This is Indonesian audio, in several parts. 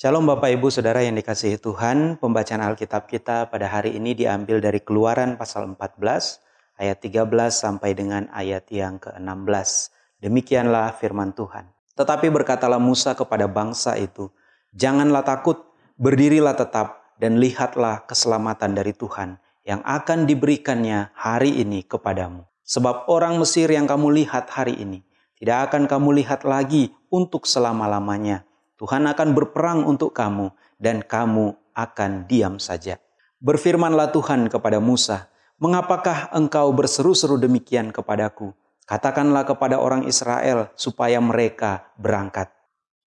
Shalom Bapak Ibu Saudara yang dikasihi Tuhan, pembacaan Alkitab kita pada hari ini diambil dari Keluaran pasal 14 ayat 13 sampai dengan ayat yang ke-16. Demikianlah firman Tuhan. Tetapi berkatalah Musa kepada bangsa itu, "Janganlah takut, berdirilah tetap dan lihatlah keselamatan dari Tuhan yang akan diberikannya hari ini kepadamu. Sebab orang Mesir yang kamu lihat hari ini tidak akan kamu lihat lagi untuk selama-lamanya." Tuhan akan berperang untuk kamu dan kamu akan diam saja. Berfirmanlah Tuhan kepada Musa, Mengapakah engkau berseru-seru demikian kepadaku? Katakanlah kepada orang Israel supaya mereka berangkat.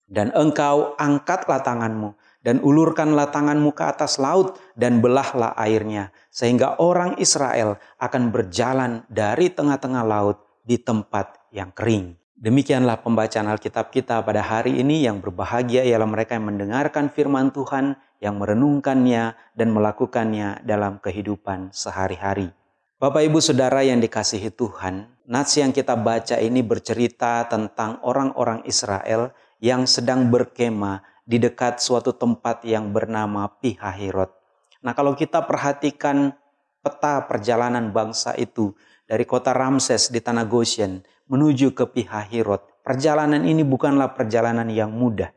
Dan engkau angkatlah tanganmu dan ulurkanlah tanganmu ke atas laut dan belahlah airnya. Sehingga orang Israel akan berjalan dari tengah-tengah laut di tempat yang kering. Demikianlah pembacaan Alkitab kita pada hari ini yang berbahagia ialah mereka yang mendengarkan firman Tuhan, yang merenungkannya dan melakukannya dalam kehidupan sehari-hari. Bapak Ibu Saudara yang dikasihi Tuhan, nats yang kita baca ini bercerita tentang orang-orang Israel yang sedang berkemah di dekat suatu tempat yang bernama Pihahirot. Nah kalau kita perhatikan peta perjalanan bangsa itu dari kota Ramses di tanah Goshen, menuju ke Pihahirot. Perjalanan ini bukanlah perjalanan yang mudah.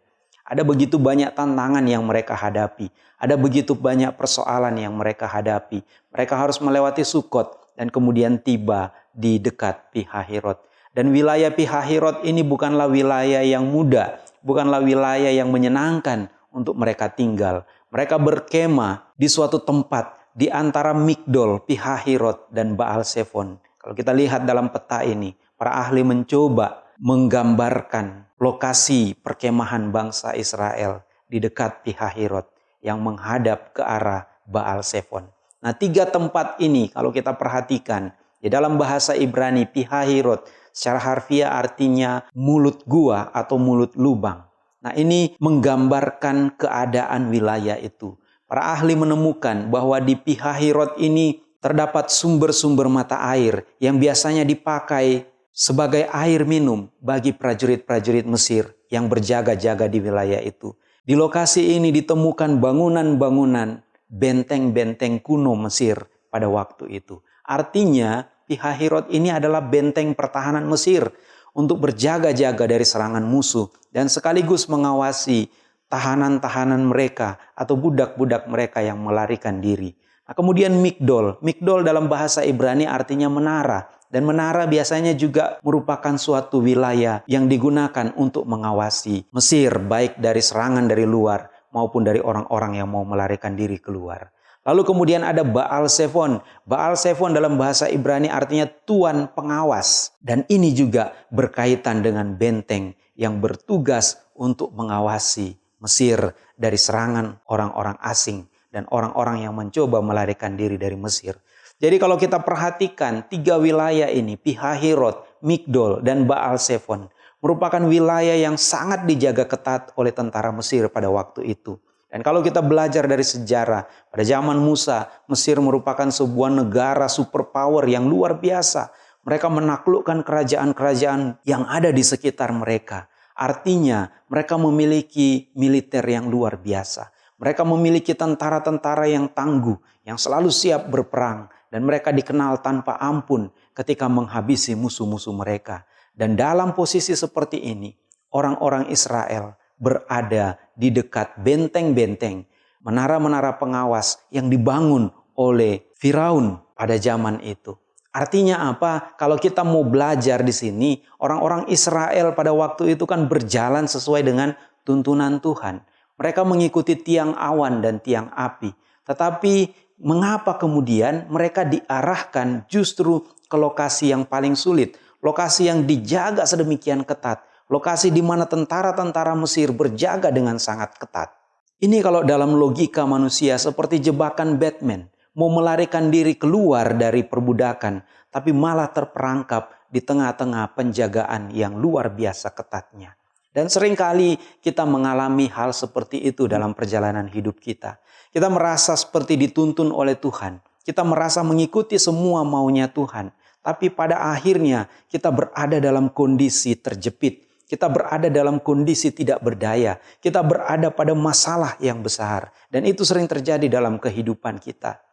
Ada begitu banyak tantangan yang mereka hadapi. Ada begitu banyak persoalan yang mereka hadapi. Mereka harus melewati Sukot dan kemudian tiba di dekat Pihahirot. Dan wilayah Pihahirot ini bukanlah wilayah yang mudah, bukanlah wilayah yang menyenangkan untuk mereka tinggal. Mereka berkemah di suatu tempat di antara Migdol, Pihahirot, dan Baal Sefon. Kalau kita lihat dalam peta ini, para ahli mencoba menggambarkan lokasi perkemahan bangsa Israel di dekat Pihahirot yang menghadap ke arah Baal Sefon. Nah tiga tempat ini kalau kita perhatikan di dalam bahasa Ibrani Pihahirot secara harfiah artinya mulut gua atau mulut lubang. Nah ini menggambarkan keadaan wilayah itu. Para ahli menemukan bahwa di Pihahirot ini terdapat sumber-sumber mata air yang biasanya dipakai sebagai air minum bagi prajurit-prajurit Mesir yang berjaga-jaga di wilayah itu. Di lokasi ini ditemukan bangunan-bangunan benteng-benteng kuno Mesir pada waktu itu. Artinya Pihahirot ini adalah benteng pertahanan Mesir untuk berjaga-jaga dari serangan musuh dan sekaligus mengawasi tahanan-tahanan mereka atau budak-budak mereka yang melarikan diri. Nah, kemudian Migdol. Migdol dalam bahasa Ibrani artinya menara. Dan menara biasanya juga merupakan suatu wilayah yang digunakan untuk mengawasi Mesir, baik dari serangan dari luar maupun dari orang-orang yang mau melarikan diri keluar. Lalu kemudian ada Baal Sefon. Baal Sefon dalam bahasa Ibrani artinya tuan pengawas. Dan ini juga berkaitan dengan benteng yang bertugas untuk mengawasi Mesir dari serangan orang-orang asing dan orang-orang yang mencoba melarikan diri dari Mesir. Jadi kalau kita perhatikan tiga wilayah ini, Pihahirot, Migdol, dan Baal Sefon, merupakan wilayah yang sangat dijaga ketat oleh tentara Mesir pada waktu itu. Dan kalau kita belajar dari sejarah, pada zaman Musa, Mesir merupakan sebuah negara superpower yang luar biasa. Mereka menaklukkan kerajaan-kerajaan yang ada di sekitar mereka. Artinya, mereka memiliki militer yang luar biasa. Mereka memiliki tentara-tentara yang tangguh, yang selalu siap berperang, dan mereka dikenal tanpa ampun ketika menghabisi musuh-musuh mereka. Dan dalam posisi seperti ini, orang-orang Israel berada di dekat benteng-benteng, menara-menara pengawas yang dibangun oleh Firaun pada zaman itu. Artinya apa? Kalau kita mau belajar di sini, orang-orang Israel pada waktu itu kan berjalan sesuai dengan tuntunan Tuhan. Mereka mengikuti tiang awan dan tiang api. Tetapi mengapa kemudian mereka diarahkan justru ke lokasi yang paling sulit, lokasi yang dijaga sedemikian ketat, lokasi di mana tentara-tentara Mesir berjaga dengan sangat ketat. Ini kalau dalam logika manusia seperti jebakan Batman, mau melarikan diri keluar dari perbudakan, tapi malah terperangkap di tengah-tengah penjagaan yang luar biasa ketatnya. Dan sering kali kita mengalami hal seperti itu dalam perjalanan hidup kita. Kita merasa seperti dituntun oleh Tuhan. Kita merasa mengikuti semua maunya Tuhan. Tapi pada akhirnya kita berada dalam kondisi terjepit. kita berada dalam kondisi tidak berdaya, kita berada pada masalah yang besar, dan itu sering terjadi dalam kehidupan kita.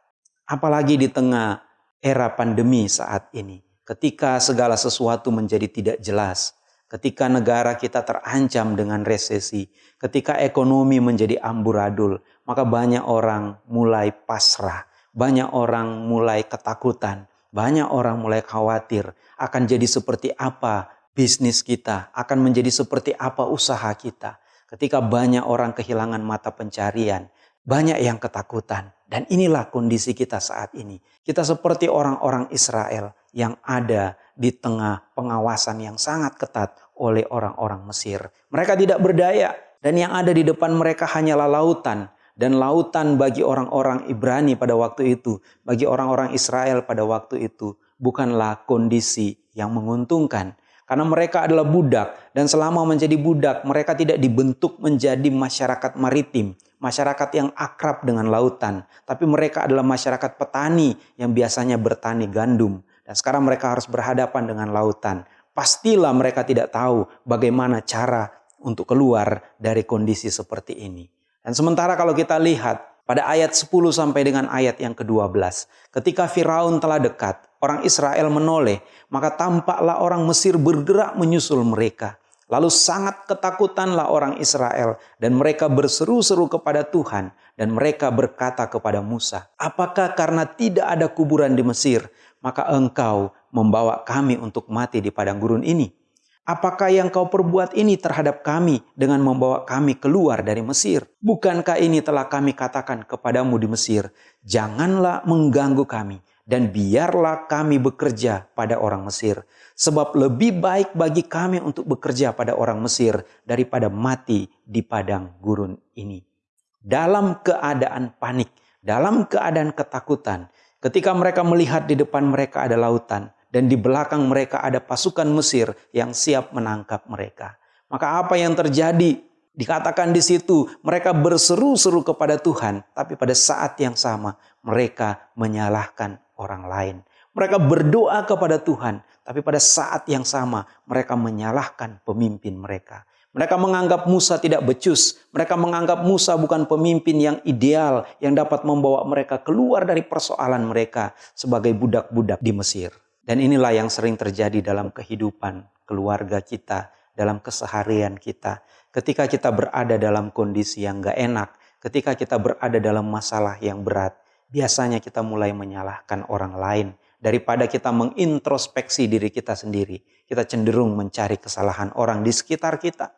Apalagi di tengah era pandemi saat ini, ketika segala sesuatu menjadi tidak jelas, ketika negara kita terancam dengan resesi, ketika ekonomi menjadi amburadul, maka banyak orang mulai pasrah, banyak orang mulai ketakutan, banyak orang mulai khawatir akan jadi seperti apa bisnis kita, akan menjadi seperti apa usaha kita. Ketika banyak orang kehilangan mata pencarian, banyak yang ketakutan. Dan inilah kondisi kita saat ini. Kita seperti orang-orang Israel yang ada di tengah pengawasan yang sangat ketat oleh orang-orang Mesir. Mereka tidak berdaya dan yang ada di depan mereka hanyalah lautan. Dan lautan bagi orang-orang Ibrani pada waktu itu, bagi orang-orang Israel pada waktu itu, bukanlah kondisi yang menguntungkan. Karena mereka adalah budak dan selama menjadi budak mereka tidak dibentuk menjadi masyarakat maritim, masyarakat yang akrab dengan lautan, tapi mereka adalah masyarakat petani yang biasanya bertani gandum dan sekarang mereka harus berhadapan dengan lautan. Pastilah mereka tidak tahu bagaimana cara untuk keluar dari kondisi seperti ini. Dan sementara kalau kita lihat pada ayat 10 sampai dengan ayat yang ke-12. Ketika Firaun telah dekat, orang Israel menoleh, maka tampaklah orang Mesir bergerak menyusul mereka. Lalu sangat ketakutanlah orang Israel dan mereka berseru-seru kepada Tuhan dan mereka berkata kepada Musa, "Apakah karena tidak ada kuburan di Mesir, maka engkau membawa kami untuk mati di padang gurun ini?" Apakah yang kau perbuat ini terhadap kami dengan membawa kami keluar dari Mesir? Bukankah ini telah kami katakan kepadamu di Mesir? Janganlah mengganggu kami dan biarlah kami bekerja pada orang Mesir. Sebab lebih baik bagi kami untuk bekerja pada orang Mesir daripada mati di padang gurun ini. Dalam keadaan panik, dalam keadaan ketakutan, ketika mereka melihat di depan mereka ada lautan, dan di belakang mereka ada pasukan Mesir yang siap menangkap mereka. Maka apa yang terjadi? Dikatakan di situ mereka berseru-seru kepada Tuhan, tapi pada saat yang sama mereka menyalahkan orang lain. Mereka berdoa kepada Tuhan, tapi pada saat yang sama mereka menyalahkan pemimpin mereka. Mereka menganggap Musa tidak becus. Mereka menganggap Musa bukan pemimpin yang ideal yang dapat membawa mereka keluar dari persoalan mereka sebagai budak-budak di Mesir. Dan inilah yang sering terjadi dalam kehidupan keluarga kita, dalam keseharian kita. Ketika kita berada dalam kondisi yang gak enak, ketika kita berada dalam masalah yang berat, biasanya kita mulai menyalahkan orang lain. Daripada kita mengintrospeksi diri kita sendiri, kita cenderung mencari kesalahan orang di sekitar kita,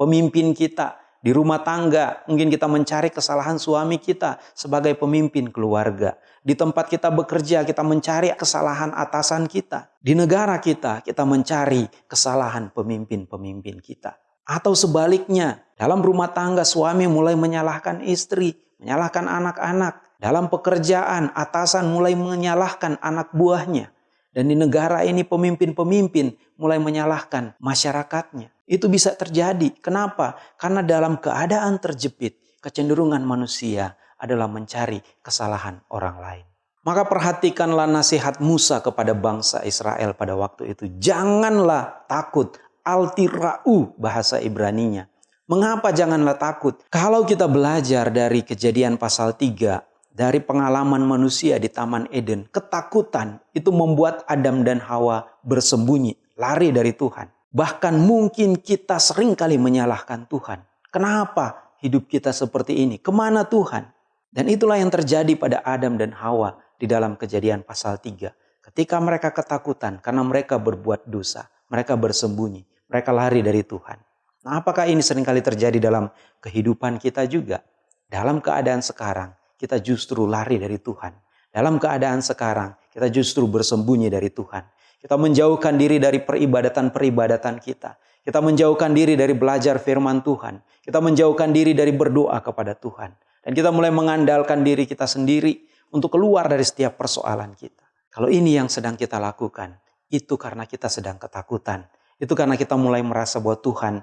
pemimpin kita, di rumah tangga, mungkin kita mencari kesalahan suami kita sebagai pemimpin keluarga. Di tempat kita bekerja, kita mencari kesalahan atasan kita. Di negara kita, kita mencari kesalahan pemimpin-pemimpin kita. Atau sebaliknya, dalam rumah tangga suami mulai menyalahkan istri, menyalahkan anak-anak. Dalam pekerjaan, atasan mulai menyalahkan anak buahnya. Dan di negara ini pemimpin-pemimpin mulai menyalahkan masyarakatnya. Itu bisa terjadi. Kenapa? Karena dalam keadaan terjepit, kecenderungan manusia adalah mencari kesalahan orang lain. Maka perhatikanlah nasihat Musa kepada bangsa Israel pada waktu itu. Janganlah takut, altira'u bahasa Ibraninya. Mengapa janganlah takut? Kalau kita belajar dari kejadian pasal 3, dari pengalaman manusia di Taman Eden, ketakutan itu membuat Adam dan Hawa bersembunyi, lari dari Tuhan. Bahkan mungkin kita sering kali menyalahkan Tuhan. Kenapa hidup kita seperti ini? Ke mana Tuhan? Dan itulah yang terjadi pada Adam dan Hawa di dalam kejadian pasal 3. Ketika mereka ketakutan karena mereka berbuat dosa. Mereka bersembunyi. Mereka lari dari Tuhan. Nah apakah ini sering kali terjadi dalam kehidupan kita juga? Dalam keadaan sekarang kita justru lari dari Tuhan. Dalam keadaan sekarang kita justru bersembunyi dari Tuhan. Kita menjauhkan diri dari peribadatan-peribadatan kita. Kita menjauhkan diri dari belajar firman Tuhan. Kita menjauhkan diri dari berdoa kepada Tuhan. Dan kita mulai mengandalkan diri kita sendiri untuk keluar dari setiap persoalan kita. Kalau ini yang sedang kita lakukan, itu karena kita sedang ketakutan. Itu karena kita mulai merasa bahwa Tuhan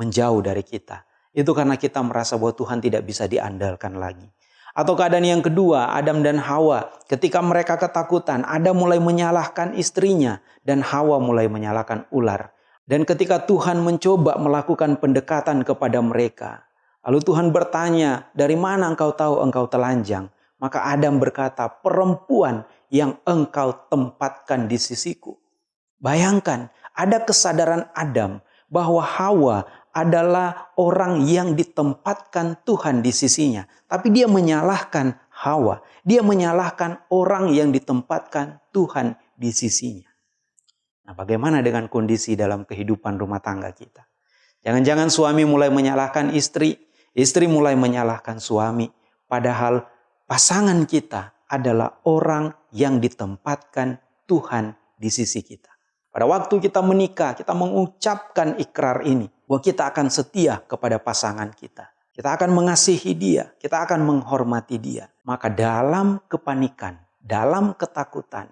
menjauh dari kita. Itu karena kita merasa bahwa Tuhan tidak bisa diandalkan lagi. Atau keadaan yang kedua, Adam dan Hawa. Ketika mereka ketakutan, Adam mulai menyalahkan istrinya dan Hawa mulai menyalahkan ular. Dan ketika Tuhan mencoba melakukan pendekatan kepada mereka, lalu Tuhan bertanya, "Dari mana engkau tahu engkau telanjang?" Maka Adam berkata, "Perempuan yang engkau tempatkan di sisiku." Bayangkan, ada kesadaran Adam bahwa Hawa adalah orang yang ditempatkan Tuhan di sisinya, tapi dia menyalahkan Hawa. Dia menyalahkan orang yang ditempatkan Tuhan di sisinya. Nah, bagaimana dengan kondisi dalam kehidupan rumah tangga kita? Jangan-jangan suami mulai menyalahkan istri, istri mulai menyalahkan suami, padahal pasangan kita adalah orang yang ditempatkan Tuhan di sisi kita. Pada waktu kita menikah, kita mengucapkan ikrar ini bahwa kita akan setia kepada pasangan kita. Kita akan mengasihi dia, kita akan menghormati dia. Maka dalam kepanikan, dalam ketakutan,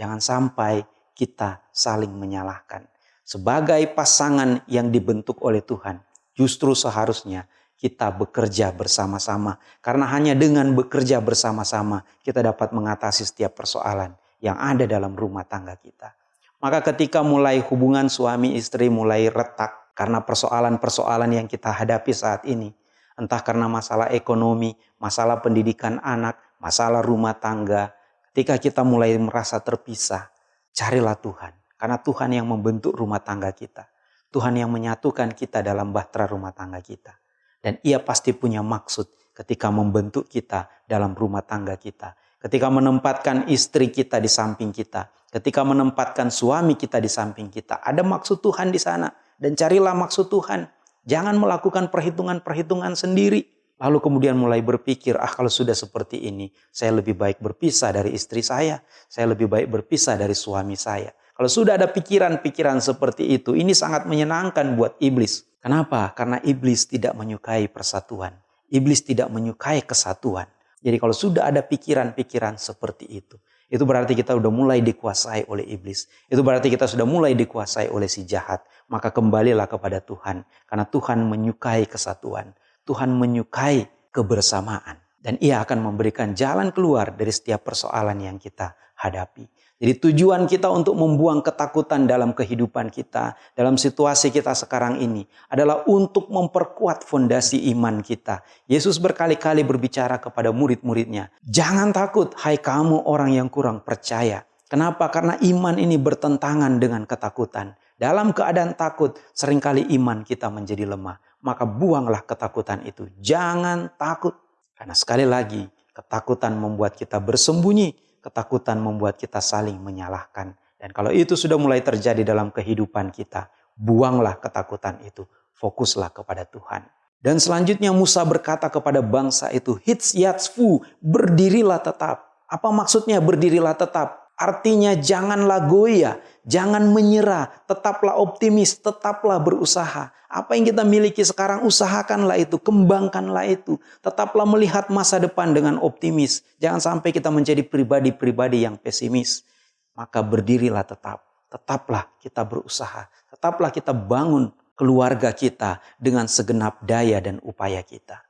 jangan sampai kita saling menyalahkan. Sebagai pasangan yang dibentuk oleh Tuhan, justru seharusnya kita bekerja bersama-sama. Karena hanya dengan bekerja bersama-sama kita dapat mengatasi setiap persoalan yang ada dalam rumah tangga kita. Maka ketika mulai hubungan suami istri mulai retak karena persoalan-persoalan yang kita hadapi saat ini, entah karena masalah ekonomi, masalah pendidikan anak, masalah rumah tangga, ketika kita mulai merasa terpisah, Carilah Tuhan, karena Tuhan yang membentuk rumah tangga kita. Tuhan yang menyatukan kita dalam bahtera rumah tangga kita. Dan ia pasti punya maksud ketika membentuk kita dalam rumah tangga kita. Ketika menempatkan istri kita di samping kita. Ketika menempatkan suami kita di samping kita. Ada maksud Tuhan di sana. Dan carilah maksud Tuhan. Jangan melakukan perhitungan-perhitungan sendiri. Lalu kemudian mulai berpikir, ah kalau sudah seperti ini, saya lebih baik berpisah dari istri saya, saya lebih baik berpisah dari suami saya. Kalau sudah ada pikiran-pikiran seperti itu, ini sangat menyenangkan buat iblis. Kenapa? Karena iblis tidak menyukai persatuan. Iblis tidak menyukai kesatuan. Jadi kalau sudah ada pikiran-pikiran seperti itu, itu berarti kita sudah mulai dikuasai oleh iblis. Itu berarti kita sudah mulai dikuasai oleh si jahat. Maka kembalilah kepada Tuhan. Karena Tuhan menyukai kesatuan. Tuhan menyukai kebersamaan. Dan ia akan memberikan jalan keluar dari setiap persoalan yang kita hadapi. Jadi tujuan kita untuk membuang ketakutan dalam kehidupan kita, dalam situasi kita sekarang ini adalah untuk memperkuat fondasi iman kita. Yesus berkali-kali berbicara kepada murid-muridnya, "Jangan takut, hai kamu orang yang kurang percaya." Kenapa? Karena iman ini bertentangan dengan ketakutan. Dalam keadaan takut, sering kali iman kita menjadi lemah maka buanglah ketakutan itu. Jangan takut. Karena sekali lagi, ketakutan membuat kita bersembunyi, ketakutan membuat kita saling menyalahkan. Dan kalau itu sudah mulai terjadi dalam kehidupan kita, buanglah ketakutan itu. Fokuslah kepada Tuhan. Dan selanjutnya Musa berkata kepada bangsa itu, Hits yatsfu, berdirilah tetap. Apa maksudnya berdirilah tetap? Artinya janganlah goyah, jangan menyerah, tetaplah optimis, tetaplah berusaha. Apa yang kita miliki sekarang, usahakanlah itu, kembangkanlah itu. Tetaplah melihat masa depan dengan optimis. Jangan sampai kita menjadi pribadi-pribadi yang pesimis. Maka berdirilah tetap. Tetaplah kita berusaha. Tetaplah kita bangun keluarga kita dengan segenap daya dan upaya kita.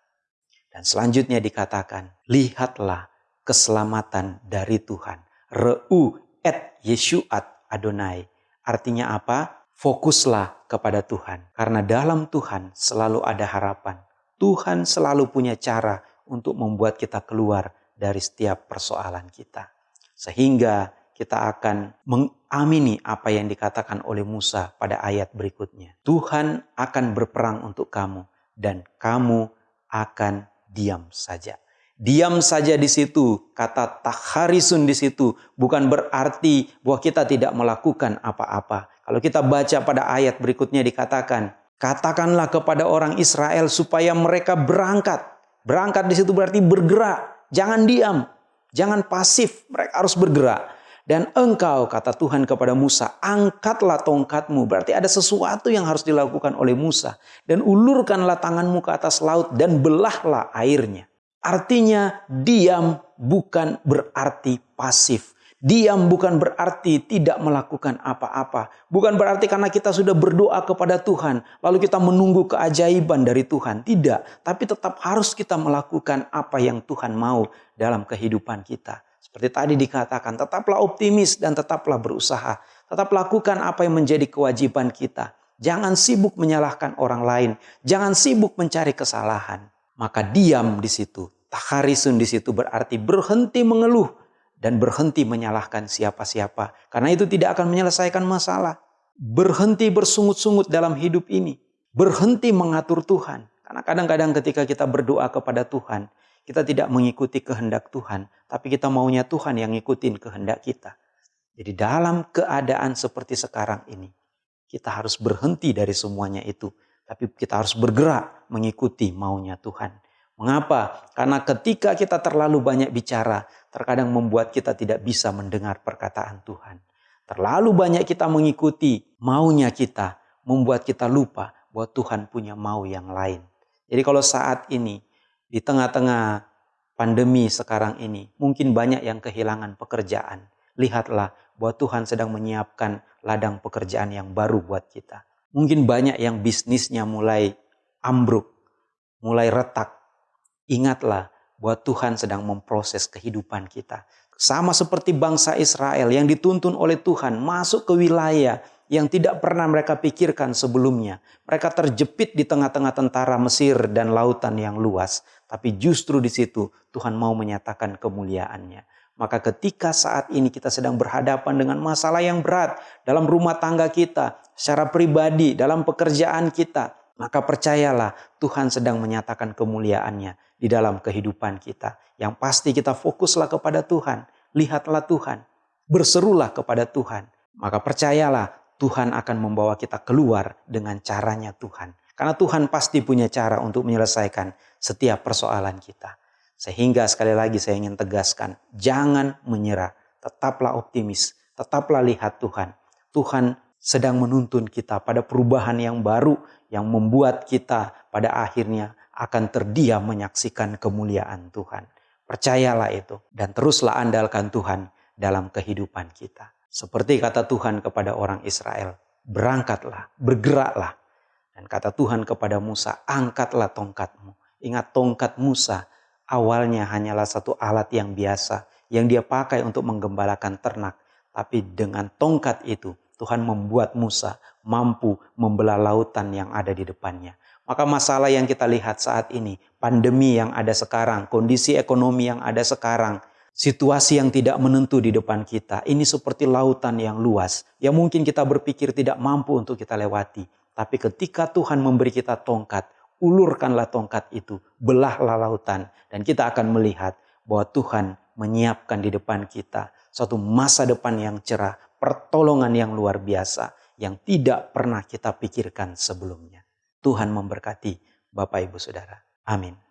Dan selanjutnya dikatakan, lihatlah keselamatan dari Tuhan. Re'u et Yeshuat Adonai. Artinya apa? fokuslah kepada Tuhan. Karena dalam Tuhan selalu ada harapan. Tuhan selalu punya cara untuk membuat kita keluar dari setiap persoalan kita. Sehingga kita akan mengamini apa yang dikatakan oleh Musa pada ayat berikutnya. Tuhan akan berperang untuk kamu dan kamu akan diam saja. Diam saja di situ, kata takharisun di situ bukan berarti bahwa kita tidak melakukan apa-apa. Kalau kita baca pada ayat berikutnya dikatakan, katakanlah kepada orang Israel supaya mereka berangkat. Berangkat di situ berarti bergerak, jangan diam, jangan pasif, mereka harus bergerak. Dan engkau, kata Tuhan kepada Musa, angkatlah tongkatmu. Berarti ada sesuatu yang harus dilakukan oleh Musa. Dan ulurkanlah tanganmu ke atas laut dan belahlah airnya. Artinya diam bukan berarti pasif. Diam bukan berarti tidak melakukan apa-apa. Bukan berarti karena kita sudah berdoa kepada Tuhan, lalu kita menunggu keajaiban dari Tuhan. Tidak, tapi tetap harus kita melakukan apa yang Tuhan mau dalam kehidupan kita. Seperti tadi dikatakan, tetaplah optimis dan tetaplah berusaha. Tetap lakukan apa yang menjadi kewajiban kita. Jangan sibuk menyalahkan orang lain. Jangan sibuk mencari kesalahan. Maka diam di situ. Takarisun di situ berarti berhenti mengeluh dan berhenti menyalahkan siapa-siapa. Karena itu tidak akan menyelesaikan masalah. Berhenti bersungut-sungut dalam hidup ini. Berhenti mengatur Tuhan. Karena kadang-kadang ketika kita berdoa kepada Tuhan, kita tidak mengikuti kehendak Tuhan, tapi kita maunya Tuhan yang ngikutin kehendak kita. Jadi dalam keadaan seperti sekarang ini, kita harus berhenti dari semuanya itu. Tapi kita harus bergerak mengikuti maunya Tuhan. Mengapa? Karena ketika kita terlalu banyak bicara, terkadang membuat kita tidak bisa mendengar perkataan Tuhan. Terlalu banyak kita mengikuti maunya kita, membuat kita lupa bahwa Tuhan punya mau yang lain. Jadi kalau saat ini, di tengah-tengah pandemi sekarang ini, mungkin banyak yang kehilangan pekerjaan. Lihatlah bahwa Tuhan sedang menyiapkan ladang pekerjaan yang baru buat kita. Mungkin banyak yang bisnisnya mulai ambruk, mulai retak. Ingatlah bahwa Tuhan sedang memproses kehidupan kita. Sama seperti bangsa Israel yang dituntun oleh Tuhan masuk ke wilayah yang tidak pernah mereka pikirkan sebelumnya. Mereka terjepit di tengah-tengah tentara Mesir dan lautan yang luas. Tapi justru di situ Tuhan mau menyatakan kemuliaannya. Maka ketika saat ini kita sedang berhadapan dengan masalah yang berat dalam rumah tangga kita, secara pribadi, dalam pekerjaan kita, maka percayalah Tuhan sedang menyatakan kemuliaannya di dalam kehidupan kita. Yang pasti kita fokuslah kepada Tuhan, lihatlah Tuhan, berserulah kepada Tuhan. Maka percayalah Tuhan akan membawa kita keluar dengan caranya Tuhan. Karena Tuhan pasti punya cara untuk menyelesaikan setiap persoalan kita. Sehingga sekali lagi saya ingin tegaskan, jangan menyerah, tetaplah optimis, tetaplah lihat Tuhan. Tuhan sedang menuntun kita pada perubahan yang baru yang membuat kita pada akhirnya akan terdiam menyaksikan kemuliaan Tuhan. Percayalah itu dan teruslah andalkan Tuhan dalam kehidupan kita. Seperti kata Tuhan kepada orang Israel, berangkatlah, bergeraklah. Dan kata Tuhan kepada Musa, angkatlah tongkatmu. Ingat tongkat Musa awalnya hanyalah satu alat yang biasa yang dia pakai untuk menggembalakan ternak. Tapi dengan tongkat itu Tuhan membuat Musa mampu membelah lautan yang ada di depannya. Maka masalah yang kita lihat saat ini, pandemi yang ada sekarang, kondisi ekonomi yang ada sekarang, situasi yang tidak menentu di depan kita, ini seperti lautan yang luas, yang mungkin kita berpikir tidak mampu untuk kita lewati. Tapi ketika Tuhan memberi kita tongkat, ulurkanlah tongkat itu, belahlah lautan, dan kita akan melihat bahwa Tuhan menyiapkan di depan kita suatu masa depan yang cerah, pertolongan yang luar biasa yang tidak pernah kita pikirkan sebelumnya. Tuhan memberkati Bapak Ibu Saudara. Amin.